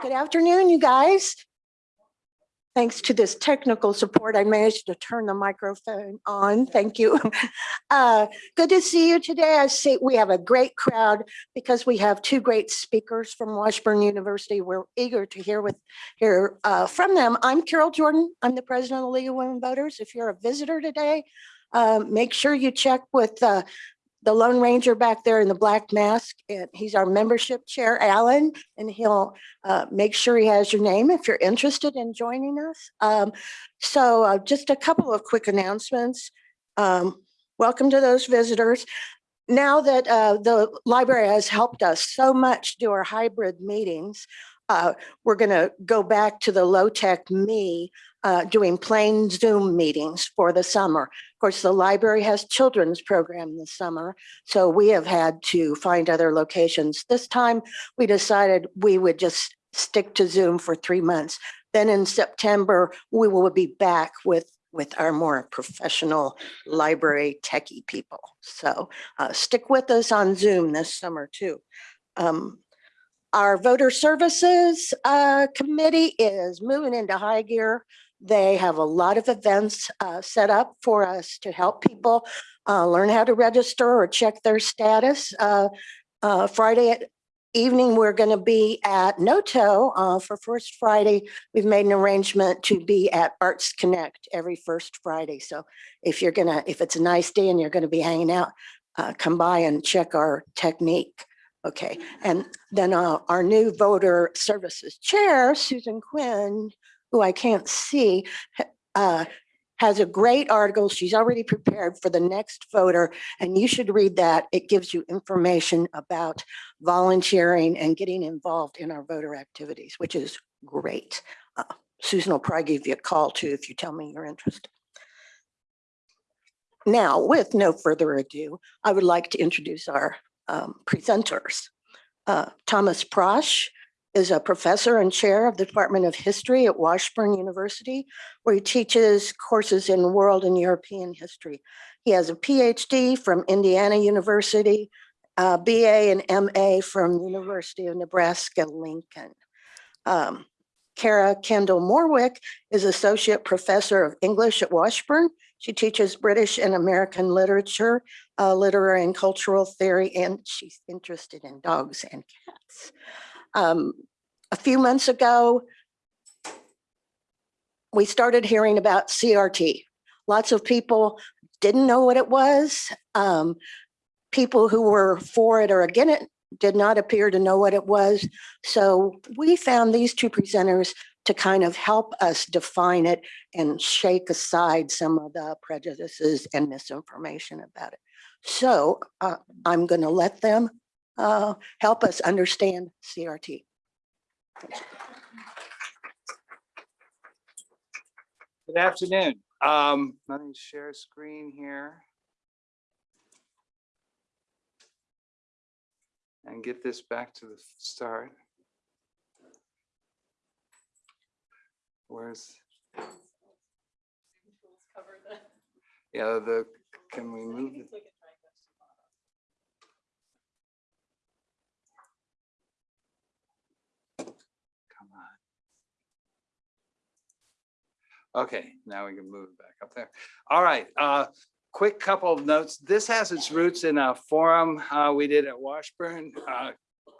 Good afternoon, you guys. Thanks to this technical support, I managed to turn the microphone on. Thank you. Uh, Good to see you today. I see we have a great crowd because we have two great speakers from Washburn University. We're eager to hear with, hear uh, from them. I'm Carol Jordan. I'm the president of the League of Women Voters. If you're a visitor today, uh, make sure you check with uh, the Lone Ranger back there in the black mask. And he's our membership chair, Alan, and he'll uh, make sure he has your name if you're interested in joining us. Um, so uh, just a couple of quick announcements. Um, welcome to those visitors. Now that uh, the library has helped us so much do our hybrid meetings, uh, we're going to go back to the low tech me uh, doing plain Zoom meetings for the summer. Of course, the library has children's program this summer, so we have had to find other locations. This time we decided we would just stick to Zoom for three months. Then in September, we will be back with with our more professional library techie people. So uh, stick with us on Zoom this summer too. Um, our voter services uh, committee is moving into high gear. They have a lot of events uh, set up for us to help people uh, learn how to register or check their status. Uh, uh, Friday at evening, we're going to be at Noto uh, for First Friday. We've made an arrangement to be at Arts Connect every first Friday. So if you're gonna, if it's a nice day and you're going to be hanging out, uh, come by and check our technique. Okay, and then uh, our new voter services chair, Susan Quinn, who I can't see, uh, has a great article. She's already prepared for the next voter, and you should read that. It gives you information about volunteering and getting involved in our voter activities, which is great. Uh, Susan will probably give you a call too if you tell me you're interested. Now, with no further ado, I would like to introduce our um, presenters. Uh, Thomas Prasch is a professor and chair of the Department of History at Washburn University, where he teaches courses in world and European history. He has a PhD from Indiana University, BA and MA from the University of Nebraska Lincoln. Um, Kara Kendall Morwick is Associate Professor of English at Washburn. She teaches British and American literature, uh, literary and cultural theory, and she's interested in dogs and cats. Um, a few months ago, we started hearing about CRT. Lots of people didn't know what it was. Um, people who were for it or against it did not appear to know what it was. So we found these two presenters to kind of help us define it and shake aside some of the prejudices and misinformation about it. So uh, I'm going to let them uh, help us understand CRT. Good afternoon. Um, let me share screen here. And get this back to the start. Where's? Yeah, the, can we move? it? Come on. Okay, now we can move it back up there. All right, uh, quick couple of notes. This has its roots in a forum uh, we did at Washburn. Uh,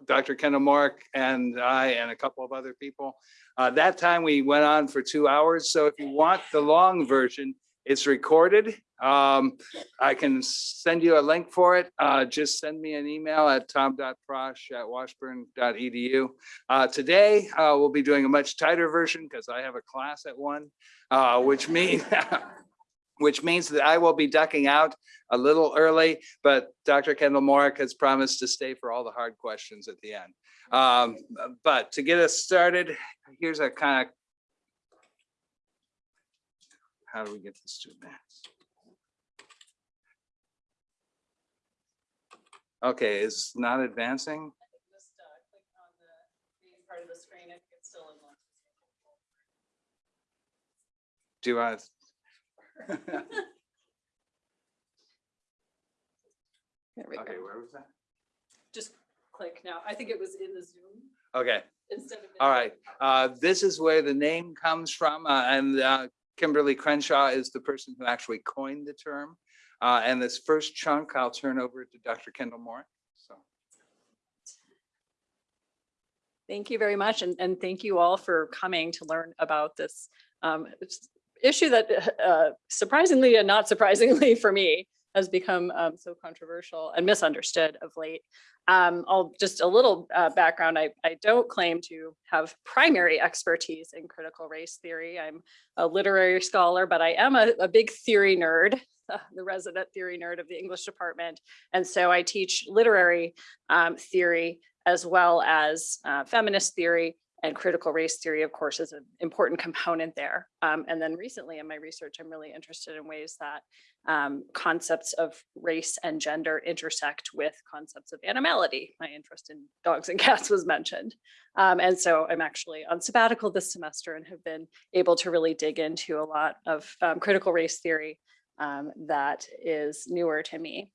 Dr. Kendall Mark and I and a couple of other people. Uh, that time we went on for two hours. So if you want the long version, it's recorded. Um, I can send you a link for it. Uh, just send me an email at tom.prasch tom.prasch@washburn.edu. Uh, today, uh, we'll be doing a much tighter version because I have a class at one, uh, which means which means that I will be ducking out a little early, but Dr. Kendall Morwick has promised to stay for all the hard questions at the end. Um, but to get us started, here's a kind of how do we get this to advance? Okay, it's not advancing. Just uh, the green part of the screen if it's still in. Do I? There we Okay, go. where was that? Just click now. I think it was in the Zoom Okay, instead of. in all the- right. Uh, This is where the name comes from, uh, and uh, Kimberlé Crenshaw is the person who actually coined the term. Uh, And this first chunk, I'll turn over to Dr. Kendall Moore. So. Thank you very much, and, and thank you all for coming to learn about this um, s- issue that uh, surprisingly and not surprisingly for me has become um, so controversial and misunderstood of late. Um, I'll just a little uh, background. I, I don't claim to have primary expertise in critical race theory. I'm a literary scholar, but I am a, a big theory nerd, the resident theory nerd of the English department. And so I teach literary um, theory as well as uh, feminist theory and critical race theory, of course, is an important component there. Um, and then recently in my research, I'm really interested in ways that um, concepts of race and gender intersect with concepts of animality. My interest in dogs and cats was mentioned. Um, and so I'm actually on sabbatical this semester and have been able to really dig into a lot of um, critical race theory um, that is newer to me.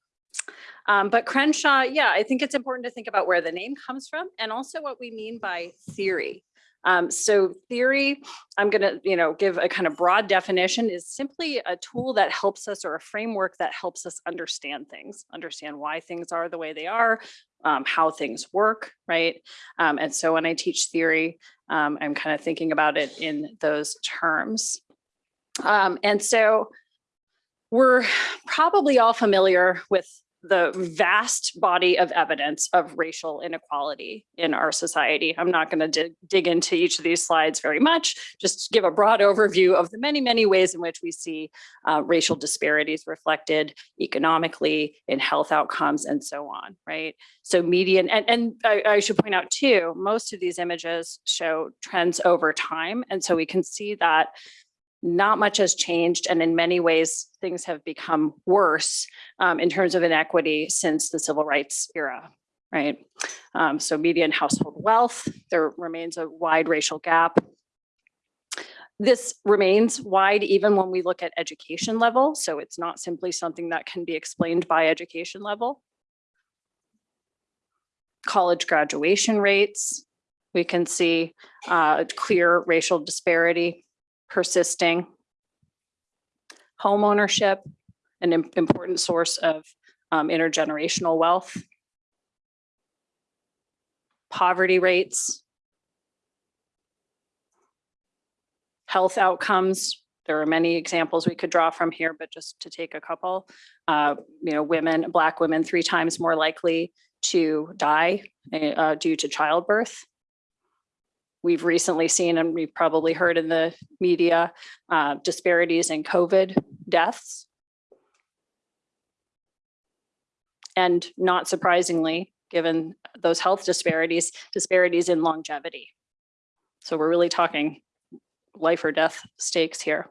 Um, but Crenshaw, yeah, I think it's important to think about where the name comes from and also what we mean by theory. Um, so theory, I'm going to, you know, give a kind of broad definition is simply a tool that helps us or a framework that helps us understand things, understand why things are the way they are, um, how things work, right? Um, and so when I teach theory, um, I'm kind of thinking about it in those terms. Um, and so we're probably all familiar with the vast body of evidence of racial inequality in our society. I'm not going to dig, into each of these slides very much, just give a broad overview of the many, many ways in which we see uh, racial disparities reflected economically in health outcomes and so on, right? So median, and, and I, I should point out too, most of these images show trends over time. And so we can see that not much has changed. And in many ways, things have become worse um, in terms of inequity since the civil rights era, right? Um, so median household wealth, there remains a wide racial gap. This remains wide even when we look at education level. So it's not simply something that can be explained by education level. College graduation rates, we can see uh, clear racial disparity persisting. Home ownership, an im- important source of um, intergenerational wealth. Poverty rates. Health outcomes. There are many examples we could draw from here, but just to take a couple, uh, you know, women, Black women, three times more likely to die uh, due to childbirth we've recently seen, and we've probably heard in the media, uh, disparities in COVID deaths. And not surprisingly, given those health disparities, disparities in longevity. So we're really talking life or death stakes here.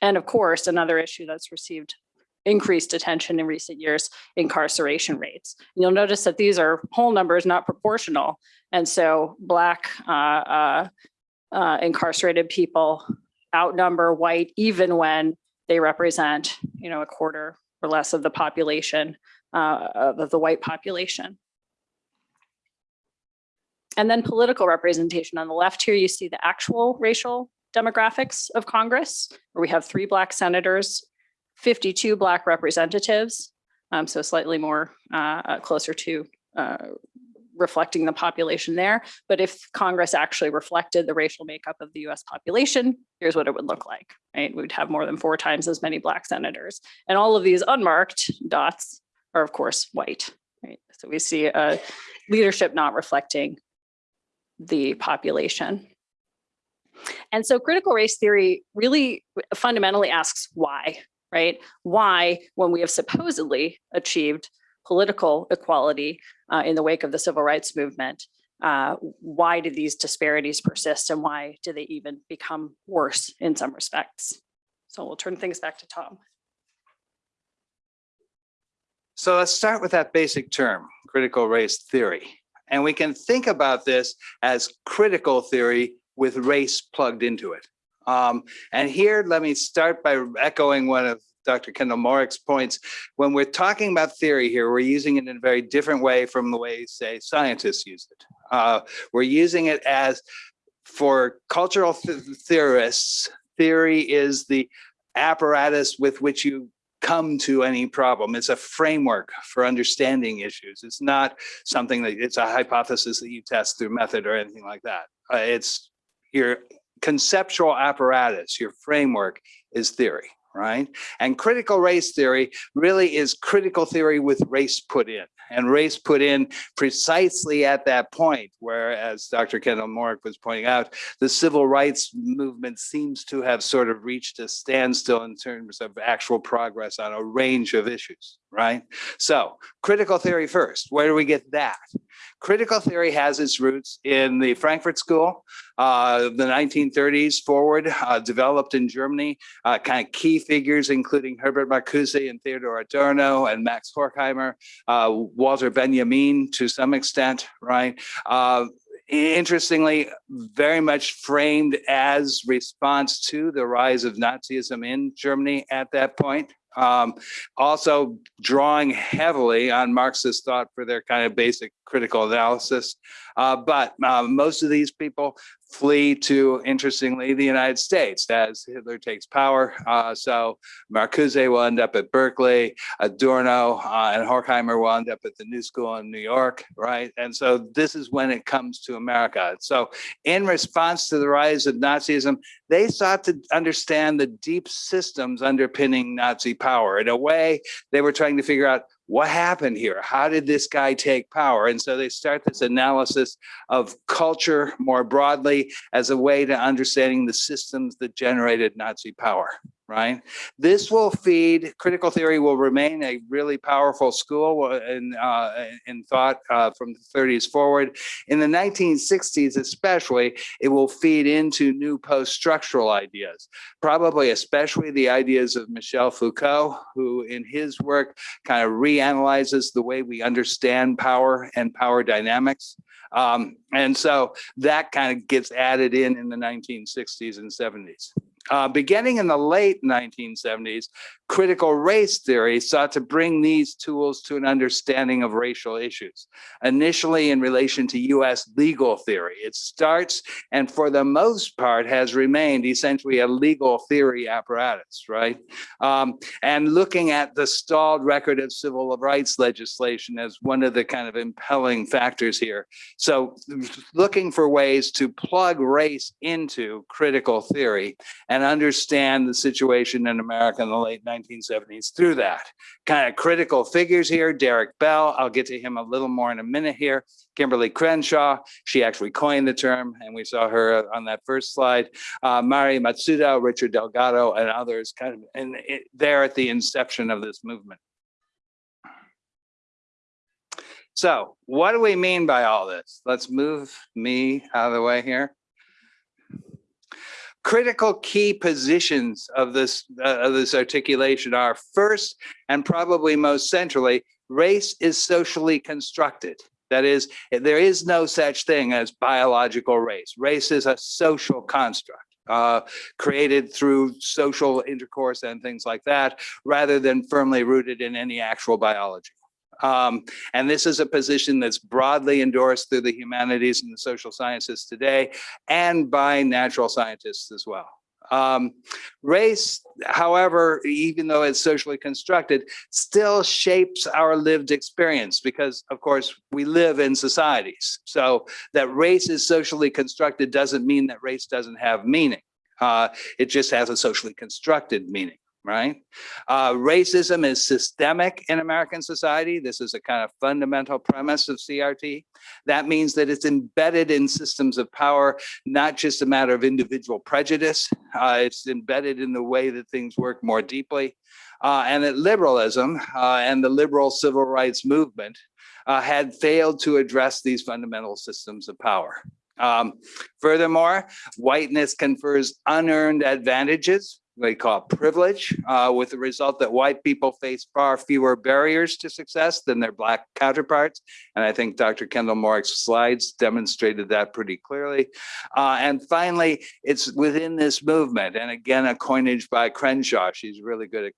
And of course, another issue that's received increased attention in recent years, incarceration rates. You'll notice that these are whole numbers, not proportional. And so Black uh, uh, uh, incarcerated people outnumber white even when they represent, you know, a quarter or less of the population, uh, of the white population. And then political representation. On the left here, you see the actual racial demographics of Congress, where we have three Black senators, 52 Black representatives, um, so slightly more uh, uh, closer to uh, reflecting the population there. But if Congress actually reflected the racial makeup of the US population, here's what it would look like, right? We'd have more than four times as many Black senators. And all of these unmarked dots are of course white, right? So we see a leadership not reflecting the population. And so critical race theory really fundamentally asks why, right? Why, when we have supposedly achieved political equality uh, in the wake of the civil rights movement, uh, why do these disparities persist and why do they even become worse in some respects? So we'll turn things back to Tom. So let's start with that basic term, critical race theory. And we can think about this as critical theory with race plugged into it. Um, and here, let me start by echoing one of Dr. Kendall Morwick's points. When we're talking about theory here, we're using it in a very different way from the way, say, scientists use it. Uh, we're using it as for cultural th- theorists, theory is the apparatus with which you come to any problem. It's a framework for understanding issues. It's not something that it's a hypothesis that you test through method or anything like that. Uh, it's your conceptual apparatus, your framework is theory, right? And critical race theory really is critical theory with race put in. And race put in precisely at that point where, as Dr. Kendall Morwick was pointing out, the civil rights movement seems to have sort of reached a standstill in terms of actual progress on a range of issues, right? So critical theory first, where do we get that? Critical theory has its roots in the Frankfurt School, uh, the 1930s forward, uh, developed in Germany, uh, kind of key figures, including Herbert Marcuse and Theodor Adorno and Max Horkheimer, uh, Walter Benjamin to some extent, right? Uh, interestingly, very much framed as response to the rise of Nazism in Germany at that point. Um, also drawing heavily on Marxist thought for their kind of basic critical analysis. Uh, but uh, most of these people flee to, interestingly, the United States as Hitler takes power. Uh, so Marcuse will end up at Berkeley, Adorno uh, and Horkheimer will end up at the New School in New York, right? And so this is when it comes to America. So in response to the rise of Nazism, they sought to understand the deep systems underpinning Nazi power. In a way, they were trying to figure out what happened here? How did this guy take power? And so they start this analysis of culture more broadly as a way to understanding the systems that generated Nazi power, right? This will feed, critical theory will remain a really powerful school in, uh, in thought uh, from the 30s forward. In the 1960s especially, it will feed into new post-structural ideas, probably especially the ideas of Michel Foucault, who in his work kind of reanalyzes the way we understand power and power dynamics. Um, and so that kind of gets added in in the 1960s and 70s. Uh, beginning in the late 1970s, critical race theory sought to bring these tools to an understanding of racial issues, initially in relation to US legal theory. It starts and for the most part has remained essentially a legal theory apparatus, right? Um, and looking at the stalled record of civil rights legislation as one of the kind of impelling factors here. So looking for ways to plug race into critical theory and understand the situation in America in the late 1970s through that. Kind of critical figures here, Derrick Bell, I'll get to him a little more in a minute here. Kimberlé Crenshaw, she actually coined the term, and we saw her on that first slide. Uh, Mari Matsuda, Richard Delgado, and others kind of and it, there at the inception of this movement. So what do we mean by all this? Let's move me out of the way here critical key positions of this uh, of this articulation are first and probably most centrally race is socially constructed. That is there is no such thing as biological race. Race is a social construct uh, created through social intercourse and things like that rather than firmly rooted in any actual biology um, and this is a position that's broadly endorsed through the humanities and the social sciences today and by natural scientists as well. Um, race, however, even though it's socially constructed, still shapes our lived experience because, of course, we live in societies. So that race is socially constructed doesn't mean that race doesn't have meaning. Uh, it just has a socially constructed meaning right? Uh, racism is systemic in American society. This is a kind of fundamental premise of CRT. That means that it's embedded in systems of power, not just a matter of individual prejudice. Uh, it's embedded in the way that things work more deeply. Uh, and that liberalism uh, and the liberal civil rights movement uh, had failed to address these fundamental systems of power. Um, furthermore, whiteness confers unearned advantages they call privilege, uh, with the result that white people face far fewer barriers to success than their black counterparts. And I think Dr. Kendall Morwick's slides demonstrated that pretty clearly. Uh, and finally, it's within this movement, and again, a coinage by Crenshaw. She's really good at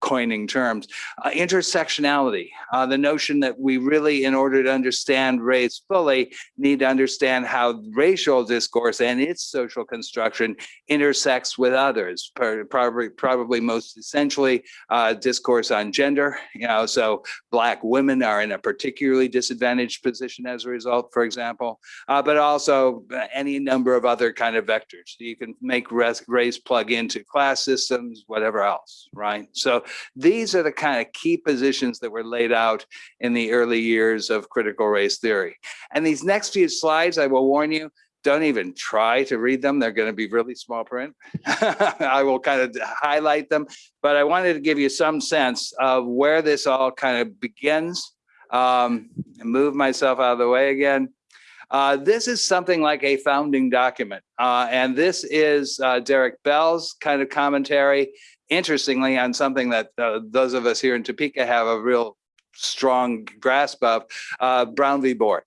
coining terms. Uh, intersectionality, uh, the notion that we really, in order to understand race fully, need to understand how racial discourse and its social construction intersects with others, probably, probably most essentially uh, discourse on gender. You know, so Black women are in a particularly disadvantaged position as a result, for example, uh, but also uh, any number of other kind of vectors. You can make race plug into class systems, whatever else, right? So these are the kind of key positions that were laid out in the early years of critical race theory. And these next few slides, I will warn you, don't even try to read them. They're going to be really small print. I will kind of highlight them, but I wanted to give you some sense of where this all kind of begins. Um, and move myself out of the way again. Uh, this is something like a founding document, uh, and this is uh, Derrick Bell's kind of commentary interestingly, on something that uh, those of us here in Topeka have a real strong grasp of, uh, Brown v. Board,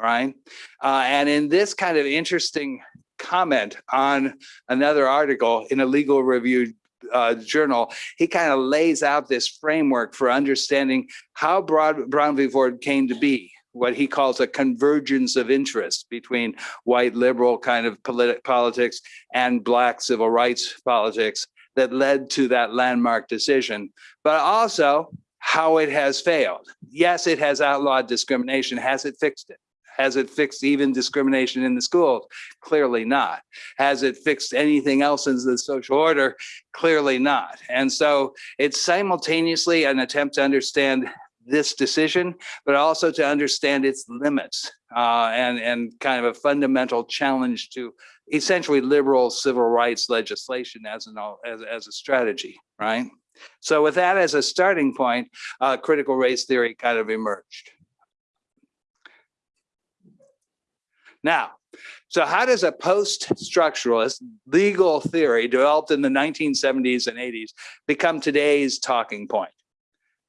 right? And in this kind of interesting comment on another article in a legal review uh, journal, he kind of lays out this framework for understanding how Broad, Brown v. Board came to be what he calls a convergence of interest between white liberal kind of politi- politics and black civil rights politics that led to that landmark decision, but also how it has failed. Yes, it has outlawed discrimination. Has it fixed it? Has it fixed even discrimination in the schools? Clearly not. Has it fixed anything else in the social order? Clearly not. And so it's simultaneously an attempt to understand this decision, but also to understand its limits uh, and, and kind of a fundamental challenge to essentially liberal civil rights legislation as an as, as a strategy, right? So with that as a starting point, uh, critical race theory kind of emerged. Now, so how does a post-structuralist legal theory developed in the 1970s and 80s become today's talking point?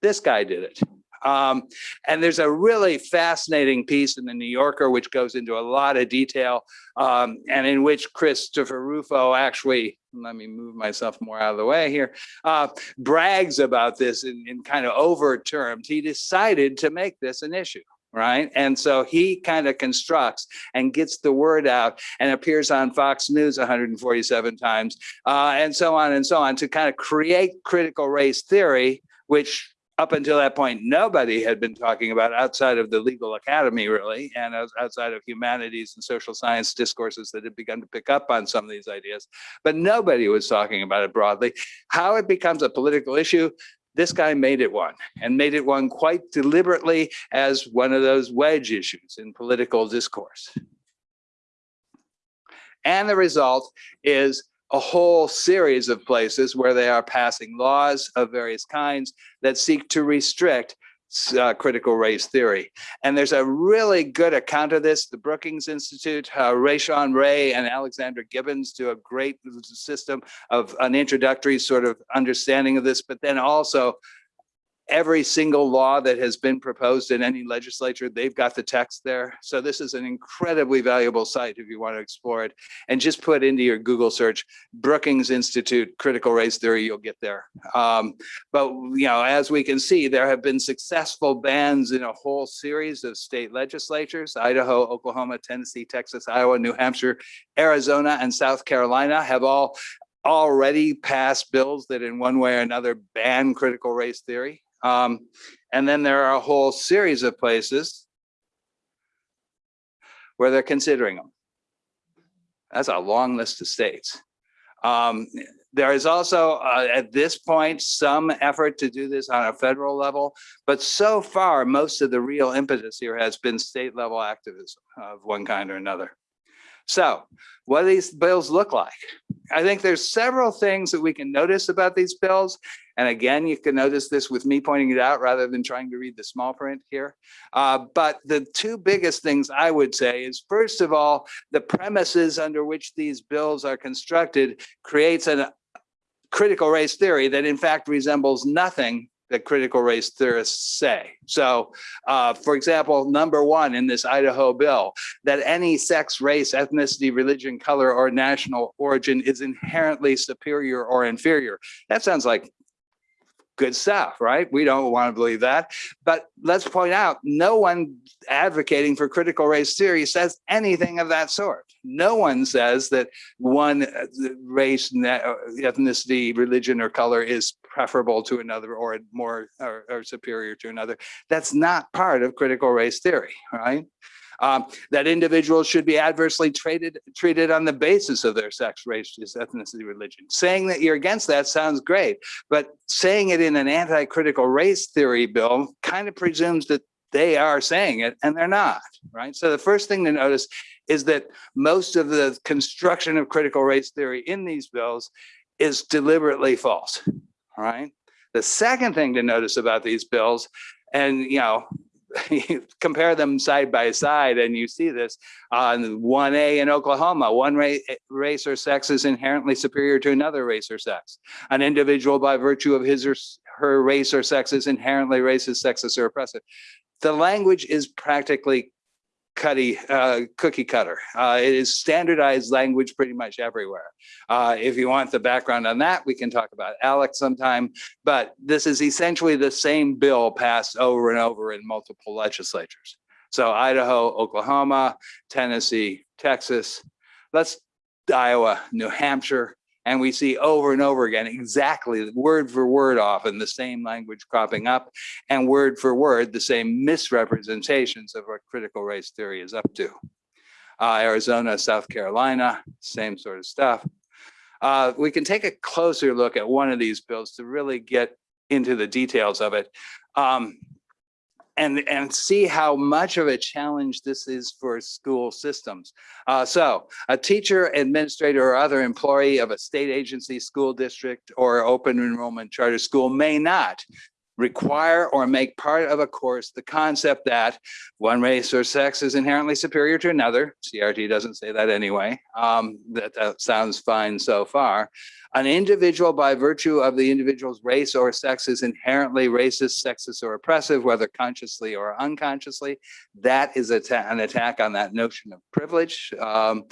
This guy did it. Um, and there's a really fascinating piece in the New Yorker, which goes into a lot of detail, um, and in which Christopher Rufo actually, let me move myself more out of the way here, uh, brags about this in, in kind of overt terms. He decided to make this an issue right? And so he kind of constructs and gets the word out and appears on Fox News 147 times, uh, and so on and so on to kind of create critical race theory, which up until that point, nobody had been talking about outside of the legal academy, really, and outside of humanities and social science discourses that had begun to pick up on some of these ideas. But nobody was talking about it broadly. How it becomes a political issue, this guy made it one and made it one quite deliberately as one of those wedge issues in political discourse. And the result is a whole series of places where they are passing laws of various kinds that seek to restrict uh, critical race theory. And there's a really good account of this. The Brookings Institute, uh, Rashawn Ray and Alexandra Gibbons do a great system of an introductory sort of understanding of this, but then also every single law that has been proposed in any legislature, they've got the text there. So this is an incredibly valuable site if you want to explore it. And just put into your Google search, Brookings Institute Critical Race Theory, you'll get there. Um, but, you know, as we can see, there have been successful bans in a whole series of state legislatures, Idaho, Oklahoma, Tennessee, Texas, Iowa, New Hampshire, Arizona, and South Carolina have all already passed bills that in one way or another ban critical race theory. Um, and then there are a whole series of places where they're considering them. That's a long list of states. Um, there is also, uh, at this point, some effort to do this on a federal level, but so far, most of the real impetus here has been state level activism of one kind or another. So what do these bills look like? I think there's several things that we can notice about these bills. And again, you can notice this with me pointing it out rather than trying to read the small print here. Uh, but the two biggest things I would say is, first of all, the premises under which these bills are constructed creates a critical race theory that in fact resembles nothing that critical race theorists say. So, uh, for example, number one in this Idaho bill, that any sex, race, ethnicity, religion, color, or national origin is inherently superior or inferior. That sounds like good stuff, right? We don't want to believe that. But let's point out, no one advocating for critical race theory says anything of that sort. No one says that one uh, race, uh, ethnicity, religion, or color is preferable to another or more or, or superior to another. That's not part of critical race theory, right? Um, that individuals should be adversely treated treated on the basis of their sex, race, ethnicity, religion. Saying that you're against that sounds great, but saying it in an anti-critical race theory bill kind of presumes that they are saying it and they're not, right? So the first thing to notice is that most of the construction of critical race theory in these bills is deliberately false, right? The second thing to notice about these bills, and you know, compare them side by side and you see this on one A in Oklahoma, one ra- eh, race or sex is inherently superior to another race or sex. An individual by virtue of his or her race or sex is inherently racist, sexist, or oppressive. The language is practically cutty, uh, cookie cutter. Uh, it is standardized language pretty much everywhere. Uh, if you want the background on that, we can talk about ALEC sometime. But this is essentially the same bill passed over and over in multiple legislatures. So Idaho, Oklahoma, Tennessee, Texas, let's Iowa, New Hampshire, and we see over and over again exactly word for word often the same language cropping up and word for word the same misrepresentations of what critical race theory is up to. Uh, Arizona, South Carolina, same sort of stuff. Uh, we can take a closer look at one of these bills to really get into the details of it. Um, and, and see how much of a challenge this is for school systems. Uh, so a teacher, administrator, or other employee of a state agency, school district, or open enrollment charter school may not require or make part of a course the concept that one race or sex is inherently superior to another. CRT doesn't say that anyway. Um, that, that sounds fine so far. An individual by virtue of the individual's race or sex is inherently racist, sexist, or oppressive, whether consciously or unconsciously. That is atta- an attack on that notion of privilege. Um,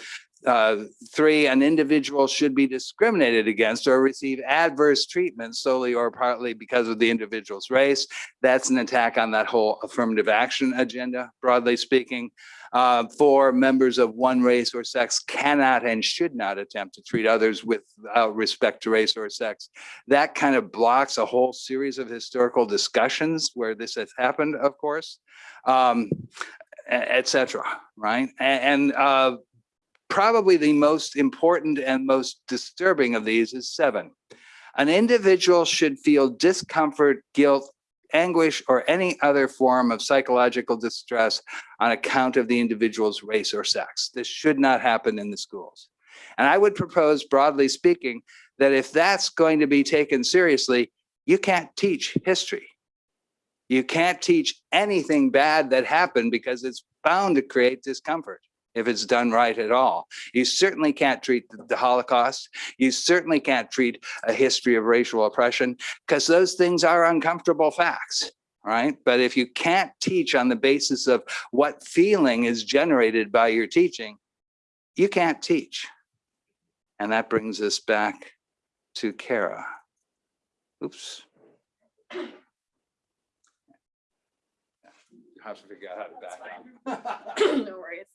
uh, three, an individual should be discriminated against or receive adverse treatment solely or partly because of the individual's race. That's an attack on that whole affirmative action agenda, broadly speaking. Uh, four, members of one race or sex cannot and should not attempt to treat others without respect to race or sex. That kind of blocks a whole series of historical discussions where this has happened, of course, um, e- et cetera, right? A- And, uh, probably the most important and most disturbing of these is seven. An individual should feel discomfort, guilt, anguish, or any other form of psychological distress on account of the individual's race or sex. This should not happen in the schools. And I would propose, broadly speaking, that if that's going to be taken seriously, you can't teach history. You can't teach anything bad that happened because it's bound to create discomfort if it's done right at all. You certainly can't treat the- Holocaust. You certainly can't treat a history of racial oppression because those things are uncomfortable facts, right? But if you can't teach on the basis of what feeling is generated by your teaching, you can't teach. And that brings us back to Kara. Oops. You have to figure out how to back up. No worries.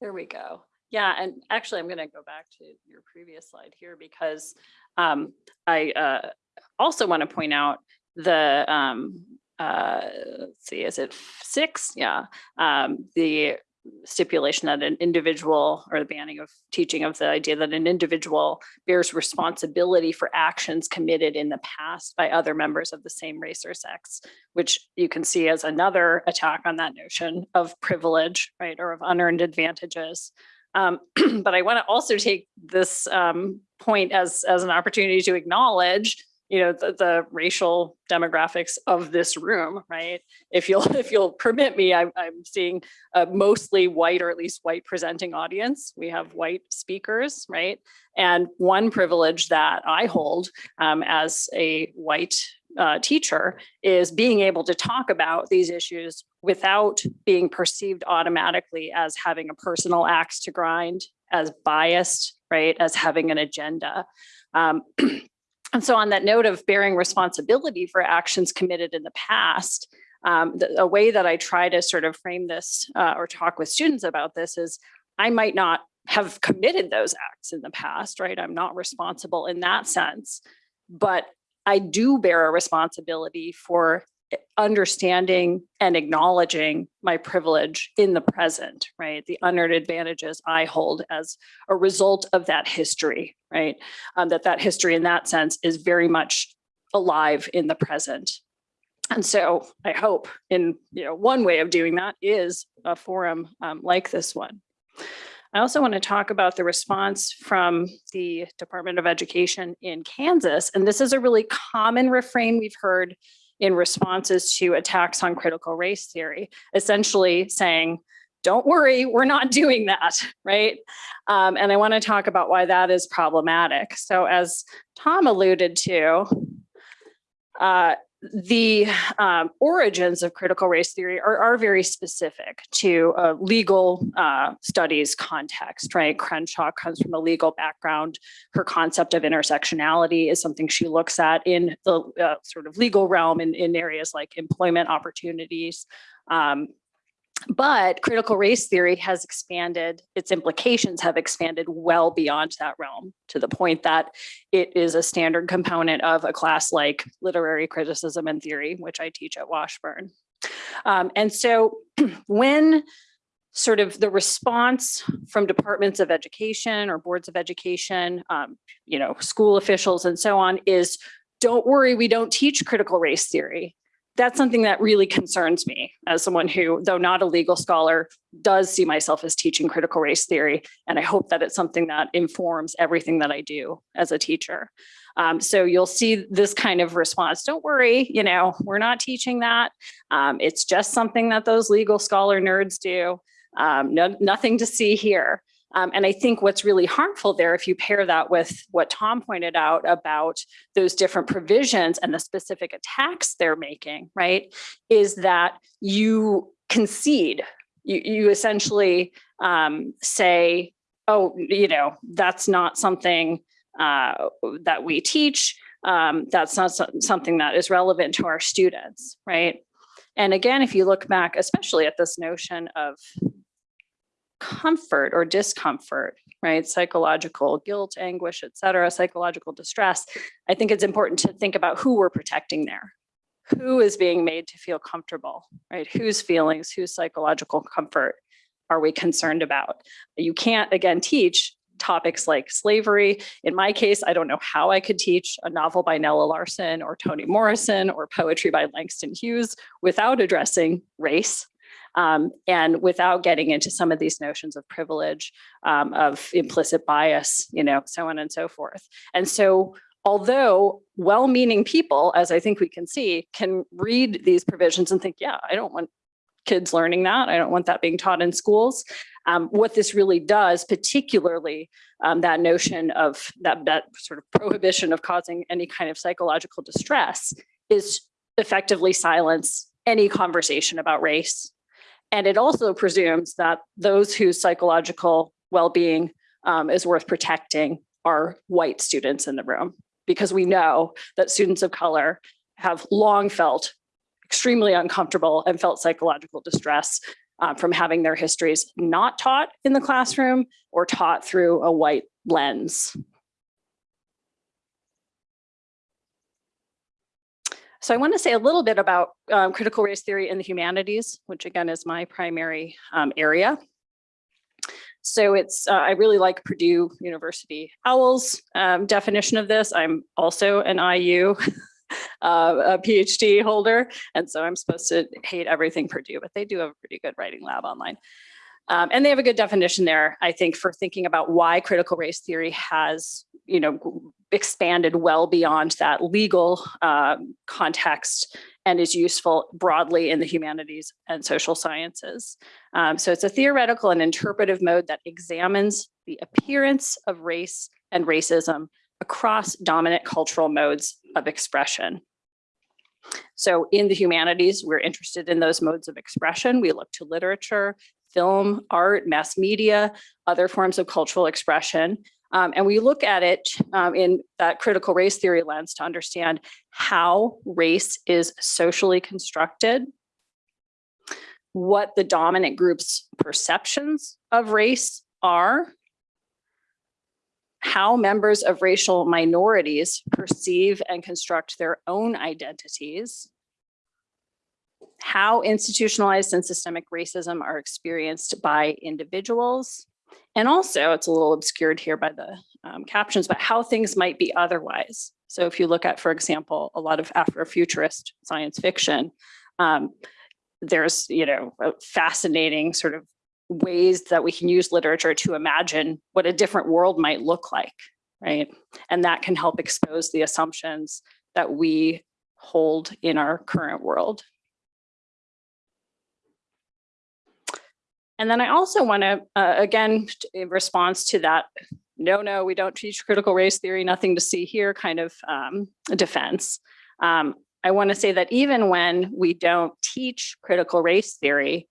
There we go. Yeah, and actually, I'm going to go back to your previous slide here because um, I uh, also want to point out the, um, uh, let's see, is it six? Yeah, um, the stipulation that an individual or the banning of teaching of the idea that an individual bears responsibility for actions committed in the past by other members of the same race or sex which you can see as another attack on that notion of privilege, right, or of unearned advantages. Um, but I want to also take this um, point as as an opportunity to acknowledge, you know, the, the racial demographics of this room, right? If you'll if you'll permit me, I'm I'm seeing a mostly white or at least white presenting audience. We have white speakers, right? And one privilege that I hold um, as a white uh, teacher is being able to talk about these issues without being perceived automatically as having a personal axe to grind, as biased, right, as having an agenda. Um, and so on that note of bearing responsibility for actions committed in the past, um, the, a way that I try to sort of frame this uh, or talk with students about this is I might not have committed those acts in the past, right? I'm not responsible in that sense, but I do bear a responsibility for understanding and acknowledging my privilege in the present, right? The unearned advantages I hold as a result of that history, right? Um, that that history in that sense is very much alive in the present. And so I hope in, you know, one way of doing that is a forum um, like this one. I also want to talk about the response from the Department of Education in Kansas. And this is a really common refrain we've heard in responses to attacks on critical race theory, essentially saying, don't worry, we're not doing that, right? Um, and I want to talk about why that is problematic. So as Tom alluded to, uh, the um, origins of critical race theory are, are very specific to a legal uh, studies context, right? Crenshaw comes from a legal background. Her concept of intersectionality is something she looks at in the uh, sort of legal realm in, in areas like employment opportunities. Um, but critical race theory has expanded, its implications have expanded well beyond that realm to the point that it is a standard component of a class like literary criticism and theory, which I teach at Washburn. Um, and so when sort of the response from departments of education or boards of education, um, you know, school officials and so on is, don't worry, we don't teach critical race theory that's something that really concerns me as someone who, though not a legal scholar, does see myself as teaching critical race theory. And I hope that it's something that informs everything that I do as a teacher. Um, so you'll see this kind of response. Don't worry, you know, we're not teaching that. Um, it's just something that those legal scholar nerds do. Um, no, nothing to see here. Um, and I think what's really harmful there, if you pair that with what Tom pointed out about those different provisions and the specific attacks they're making, right, is that you concede, you, you essentially um, say, oh, you know, that's not something uh, that we teach. Um, that's not so something that is relevant to our students, right? And again, if you look back, especially at this notion of comfort or discomfort, right? Psychological guilt, anguish, et cetera, psychological distress. I think it's important to think about who we're protecting there. Who is being made to feel comfortable, right? Whose feelings, whose psychological comfort are we concerned about? You can't, again, teach topics like slavery. In my case, I don't know how I could teach a novel by Nella Larsen or Toni Morrison or poetry by Langston Hughes without addressing race, um, and without getting into some of these notions of privilege, um, of implicit bias, you know, so on and so forth. And so although well-meaning people, as I think we can see, can read these provisions and think, yeah, I don't want kids learning that. I don't want that being taught in schools. Um, what this really does, particularly um, that notion of that, that sort of prohibition of causing any kind of psychological distress is effectively silence any conversation about race, and it also presumes that those whose psychological well-being um, is worth protecting are white students in the room, because we know that students of color have long felt extremely uncomfortable and felt psychological distress uh, from having their histories not taught in the classroom or taught through a white lens. So I want to say a little bit about um, critical race theory in the humanities, which again is my primary um, area. So it's, uh, I really like Purdue University OWL's um, definition of this. I'm also an IU uh, a PhD holder, and so I'm supposed to hate everything Purdue, but they do have a pretty good writing lab online. Um, and they have a good definition there, I think, for thinking about why critical race theory has, you know, expanded well beyond that legal um, context and is useful broadly in the humanities and social sciences. Um, so it's a theoretical and interpretive mode that examines the appearance of race and racism across dominant cultural modes of expression. So in the humanities, we're interested in those modes of expression. We look to literature, film, art, mass media, other forms of cultural expression. Um, and we look at it um, in that critical race theory lens to understand how race is socially constructed, what the dominant group's perceptions of race are, how members of racial minorities perceive and construct their own identities, how institutionalized and systemic racism are experienced by individuals, and also, it's a little obscured here by the um, captions, but how things might be otherwise. So if you look at, for example, a lot of Afrofuturist science fiction, um, there's, you know, fascinating sort of ways that we can use literature to imagine what a different world might look like, right? And that can help expose the assumptions that we hold in our current world. And then I also want to, uh, again, in response to that, no, no, we don't teach critical race theory, nothing to see here kind of um, defense. Um, I want to say that even when we don't teach critical race theory,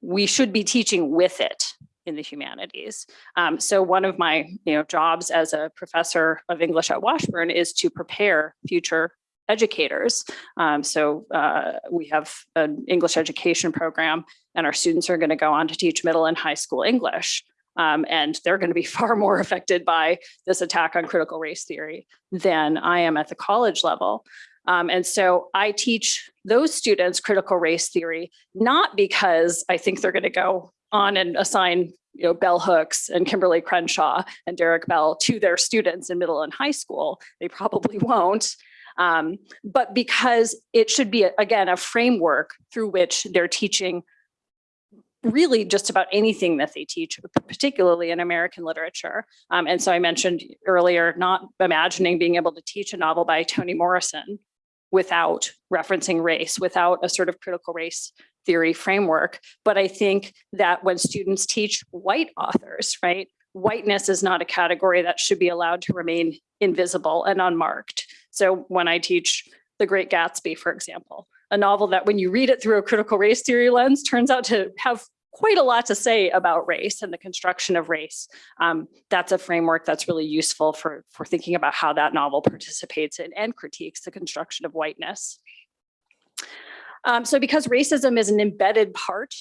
we should be teaching with it in the humanities. Um, so one of my you know, jobs as a professor of English at Washburn is to prepare future educators. Um, so uh, we have an English education program and our students are going to go on to teach middle and high school English. Um, and they're going to be far more affected by this attack on critical race theory than I am at the college level. Um, and so I teach those students critical race theory, not because I think they're going to go on and assign you know, bell hooks and Kimberlé Crenshaw and Derrick Bell to their students in middle and high school. They probably won't. Um, but because it should be, again, a framework through which they're teaching really just about anything that they teach, particularly in American literature. Um, and so I mentioned earlier, not imagining being able to teach a novel by Toni Morrison without referencing race, without a sort of critical race theory framework. But I think that when students teach white authors, right, whiteness is not a category that should be allowed to remain invisible and unmarked. So when I teach The Great Gatsby, for example, a novel that when you read it through a critical race theory lens turns out to have quite a lot to say about race and the construction of race. Um, that's a framework that's really useful for, for thinking about how that novel participates in and critiques the construction of whiteness. Um, so because racism is an embedded part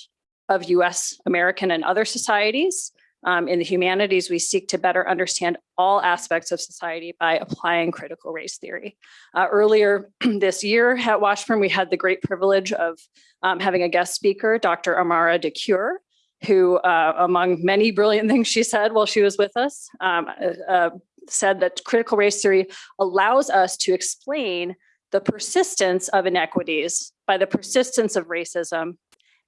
of US, American, and other societies, um, in the humanities, we seek to better understand all aspects of society by applying critical race theory. Uh, earlier this year at Washburn, we had the great privilege of um, having a guest speaker, Dr. Amara DeCure, who, uh, among many brilliant things she said while she was with us, um, uh, said that critical race theory allows us to explain the persistence of inequities by the persistence of racism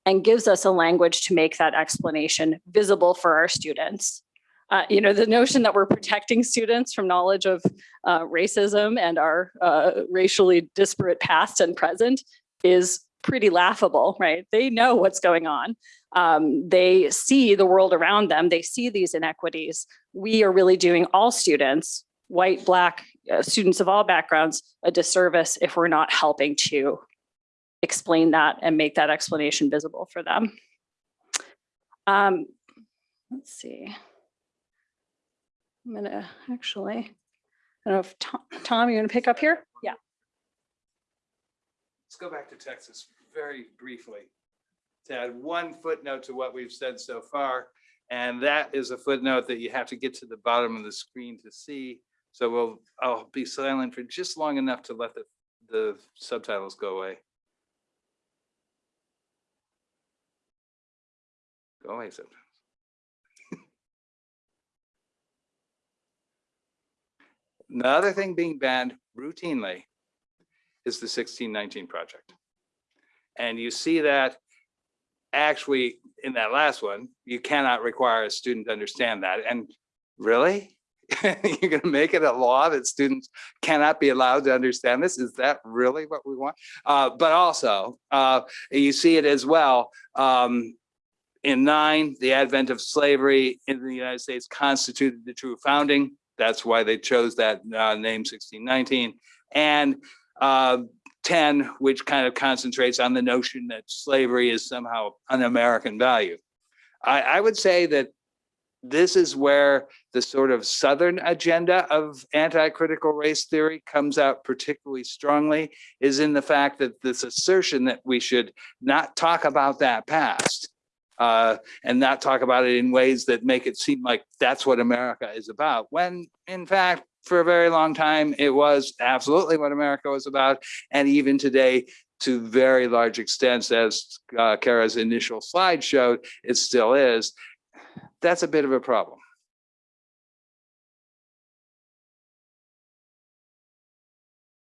and gives us a language to make that explanation visible for our students. Uh, you know, the notion that we're protecting students from knowledge of uh, racism and our uh, racially disparate past and present is pretty laughable, right? They know what's going on. Um, they see the world around them. They see these inequities. We are really doing all students, white, black, uh, students of all backgrounds, a disservice if we're not helping to explain that and make that explanation visible for them. Um, let's see. I'm gonna actually, I don't know if Tom, Tom, you gonna pick up here? Yeah. Let's go back to Texas very briefly to add one footnote to what we've said so far. And that is a footnote that you have to get to the bottom of the screen to see. So we'll, I'll be silent for just long enough to let the, the subtitles go away. Go away subtitles. Another thing being banned routinely is the sixteen nineteen project. And you see that actually in that last one, you cannot require a student to understand that. And really? You're gonna make it a law that students cannot be allowed to understand this? Is that really what we want? Uh, but also, uh, you see it as well. Um, in nine, the advent of slavery in the United States constituted the true founding. That's why they chose that uh, name 1619. And uh, 10, which kind of concentrates on the notion that slavery is somehow an American value. I, I would say that this is where the sort of Southern agenda of anti-critical race theory comes out particularly strongly, is in the fact that this assertion that we should not talk about that past uh, and not talk about it in ways that make it seem like that's what America is about, when in fact, for a very long time, it was absolutely what America was about. And even today, to very large extents, as uh, Kara's initial slide showed, it still is. That's a bit of a problem.